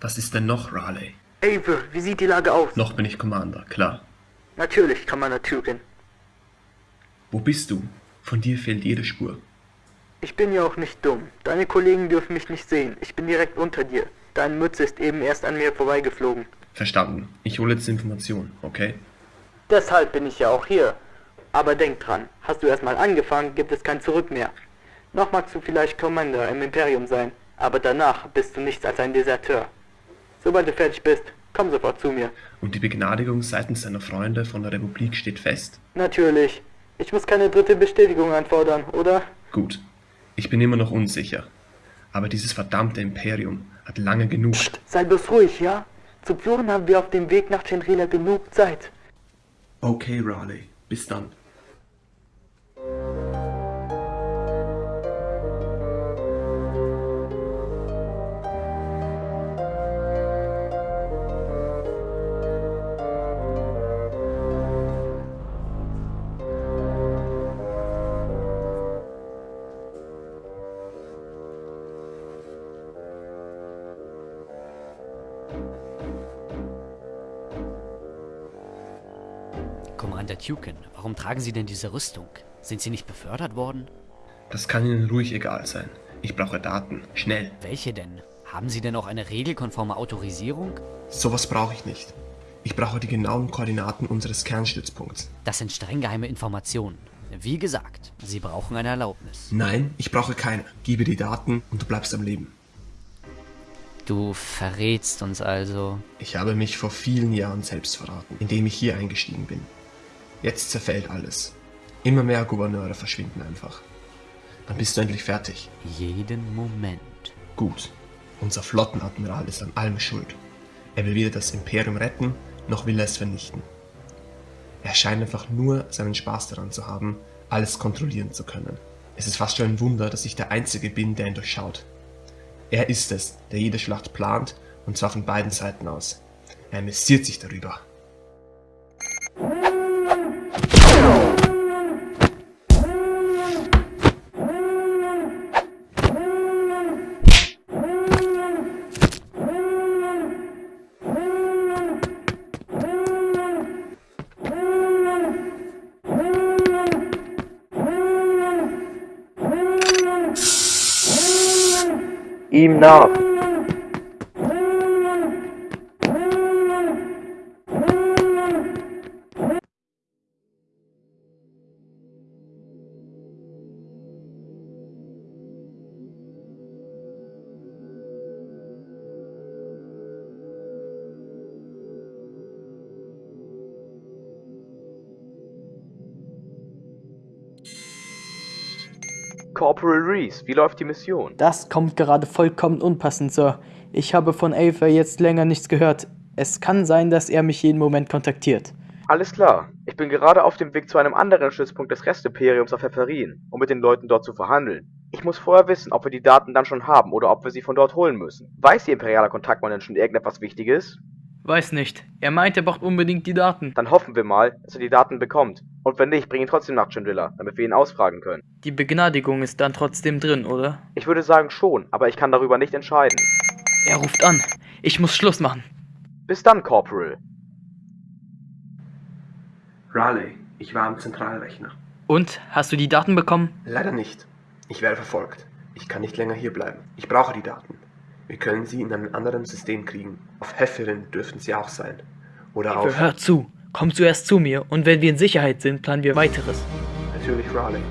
Was ist denn noch, Raleigh? Ave, wie sieht die Lage aus? Noch bin ich Commander, klar. Natürlich, Commander Tukin. Wo bist du? Von dir fehlt jede Spur. Ich bin ja auch nicht dumm. Deine Kollegen dürfen mich nicht sehen. Ich bin direkt unter dir. Deine Mütze ist eben erst an mir vorbeigeflogen. Verstanden. Ich hole jetzt Informationen, okay? Deshalb bin ich ja auch hier. Aber denk dran, hast du erstmal angefangen, gibt es kein Zurück mehr. Noch magst du vielleicht Commander im Imperium sein, aber danach bist du nichts als ein Deserteur. Sobald du fertig bist, komm sofort zu mir. Und die Begnadigung seitens deiner Freunde von der Republik steht fest? Natürlich. Ich muss keine dritte Bestätigung anfordern, oder? Gut. Ich bin immer noch unsicher. Aber dieses verdammte Imperium hat lange genug... Psst, sei bloß ruhig, ja? Zu Ploren haben wir auf dem Weg nach Chandrila genug Zeit. Okay, Raleigh. Bis dann. Commander Tukin, warum tragen Sie denn diese Rüstung? Sind Sie nicht befördert worden? Das kann Ihnen ruhig egal sein. Ich brauche Daten. Schnell. Welche denn? Haben Sie denn auch eine regelkonforme Autorisierung? Sowas brauche ich nicht. Ich brauche die genauen Koordinaten unseres Kernstützpunkts. Das sind streng geheime Informationen. Wie gesagt, Sie brauchen eine Erlaubnis. Nein, ich brauche keine. Gebe die Daten und du bleibst am Leben. Du verrätst uns also. Ich habe mich vor vielen Jahren selbst verraten, indem ich hier eingestiegen bin. Jetzt zerfällt alles. Immer mehr Gouverneure verschwinden einfach. Dann bist du endlich fertig. Jeden Moment. Gut. Unser Flottenadmiral ist an allem schuld. Er will weder das Imperium retten, noch will er es vernichten. Er scheint einfach nur seinen Spaß daran zu haben, alles kontrollieren zu können. Es ist fast schon ein Wunder, dass ich der Einzige bin, der ihn durchschaut. Er ist es, der jede Schlacht plant, und zwar von beiden Seiten aus. Er amüsiert sich darüber. Ihm nach. Corporal Reese, wie läuft die Mission? Das kommt gerade vollkommen unpassend, Sir. Ich habe von Aver jetzt länger nichts gehört. Es kann sein, dass er mich jeden Moment kontaktiert. Alles klar. Ich bin gerade auf dem Weg zu einem anderen Stützpunkt des Restimperiums auf Pfefferin, um mit den Leuten dort zu verhandeln. Ich muss vorher wissen, ob wir die Daten dann schon haben oder ob wir sie von dort holen müssen. Weiß Ihr imperialer Kontaktmann denn schon irgendetwas Wichtiges? Weiß nicht. Er meint, er braucht unbedingt die Daten. Dann hoffen wir mal, dass er die Daten bekommt. Und wenn nicht, bring ihn trotzdem nach Chandrilla, damit wir ihn ausfragen können. Die Begnadigung ist dann trotzdem drin, oder? Ich würde sagen schon, aber ich kann darüber nicht entscheiden. Er ruft an. Ich muss Schluss machen. Bis dann, Corporal. Raleigh, ich war am Zentralrechner. Und? Hast du die Daten bekommen? Leider nicht. Ich werde verfolgt. Ich kann nicht länger hier bleiben. Ich brauche die Daten. Wir können sie in einem anderen System kriegen. Auf Hefferin dürften sie auch sein. Oder auf... Hör zu. Komm zuerst zu mir und wenn wir in Sicherheit sind, planen wir weiteres. Natürlich Raleigh.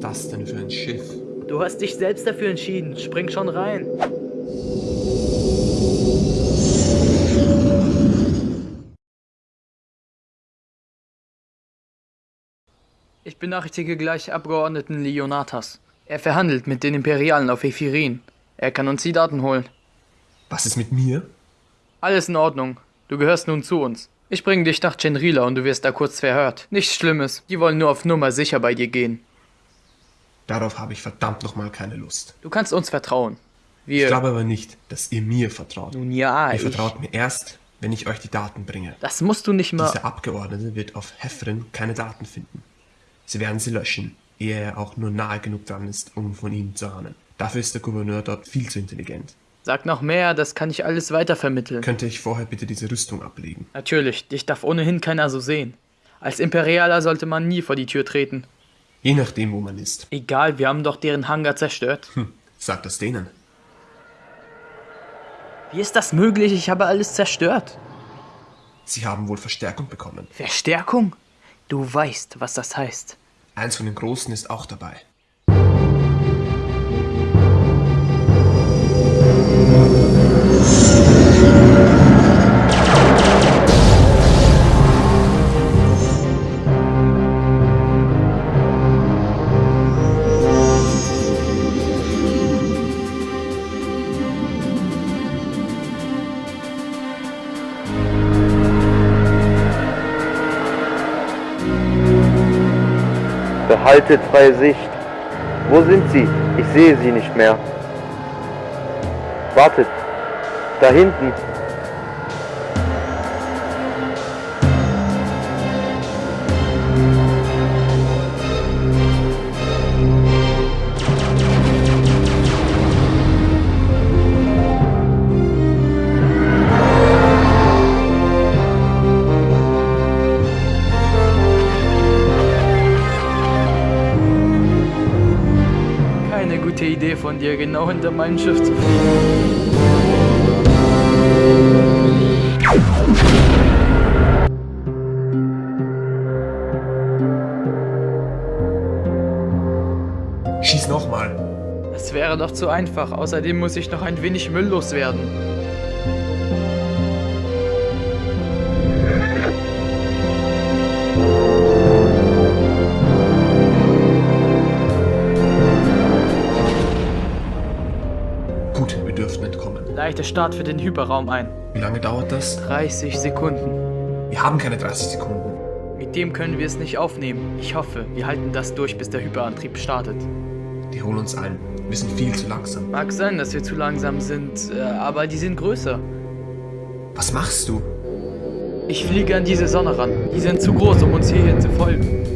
ist das denn für ein Schiff? Du hast dich selbst dafür entschieden. Spring schon rein. Ich benachrichtige gleich Abgeordneten Leonatas. Er verhandelt mit den Imperialen auf Ephirin. Er kann uns die Daten holen. Was ist mit mir? Alles in Ordnung. Du gehörst nun zu uns. Ich bringe dich nach Genrila und du wirst da kurz verhört. Nichts Schlimmes. Die wollen nur auf Nummer sicher bei dir gehen. Darauf habe ich verdammt nochmal keine Lust. Du kannst uns vertrauen. Wir. Ich glaube aber nicht, dass ihr mir vertraut. nun ja, ihr ich. vertraut mir erst, wenn ich euch die Daten bringe. Das musst du nicht mal. Dieser Abgeordnete wird auf Heffrin keine Daten finden. Sie werden sie löschen, ehe er auch nur nahe genug dran ist, um von ihnen zu ahnen. Dafür ist der Gouverneur dort viel zu intelligent. Sag noch mehr, das kann ich alles weitervermitteln. Könnte ich vorher bitte diese Rüstung ablegen? Natürlich, dich darf ohnehin keiner so sehen. Als Imperialer sollte man nie vor die Tür treten. Je nachdem, wo man ist. Egal, wir haben doch deren Hangar zerstört. Hm, sagt das denen. Wie ist das möglich? Ich habe alles zerstört. Sie haben wohl Verstärkung bekommen. Verstärkung? Du weißt, was das heißt. Eins von den Großen ist auch dabei. Behaltet freie Sicht. Wo sind sie? Ich sehe sie nicht mehr. Wartet. Da hinten. Gute Idee von dir, genau hinter meinem Schiff zu fliegen. Schieß nochmal. Das wäre doch zu einfach. Außerdem muss ich noch ein wenig Müll loswerden. Entkommen. Leite Start für den Hyperraum ein. Wie lange dauert das? 30 Sekunden. Wir haben keine 30 Sekunden. Mit dem können wir es nicht aufnehmen. Ich hoffe, wir halten das durch, bis der Hyperantrieb startet. Die holen uns ein. Wir sind viel zu langsam. Mag sein, dass wir zu langsam sind, äh, aber die sind größer. Was machst du? Ich fliege an diese Sonne ran. Die sind zu groß, um uns hierhin zu folgen.